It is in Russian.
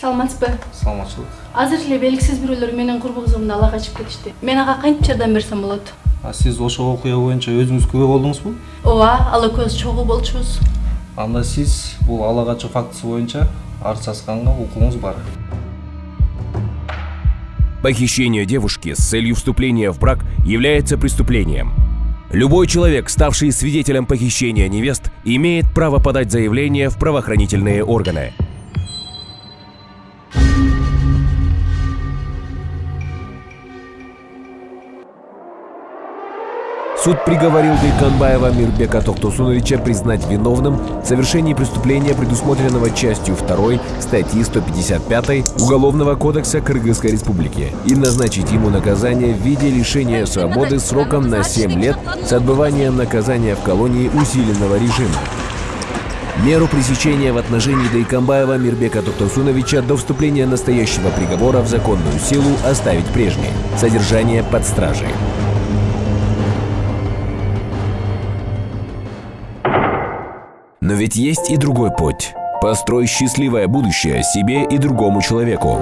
саламатсызбы? Саламатчылык азыр эле белгисиз бирөөлөр менин курбу кызымды ала качып кетишти. Мен ага кантип жардам берсем болот? А сиз ошол окуя боюнча өзүңүз күбө болдуңузбу? Ооба ал экөөбүз чогуу болчубуз. Анда сиз бул ала качуу фактысы боюнча арыз ачканга укугуңуз бар. Похищение девушки с целью вступления в брак является преступлением. Любой человек, ставший свидетелем похищения невест, имеет право подать заявление в правоохранительные органы. Суд приговорил Дайканбаева Мирбека Тохтусуновича признать виновным в совершении преступления, предусмотренного частью 2 статьи 155 Уголовного кодекса Кыргызской Республики, и назначить ему наказание в виде лишения свободы сроком на 7 лет с отбыванием наказания в колонии усиленного режима. Меру пресечения в отношении Дайкамбаева Мирбека Токтосуновича до вступления настоящего приговора в законную силу оставить прежней. Содержание под стражей. Но ведь есть и другой путь. Построй счастливое будущее себе и другому человеку.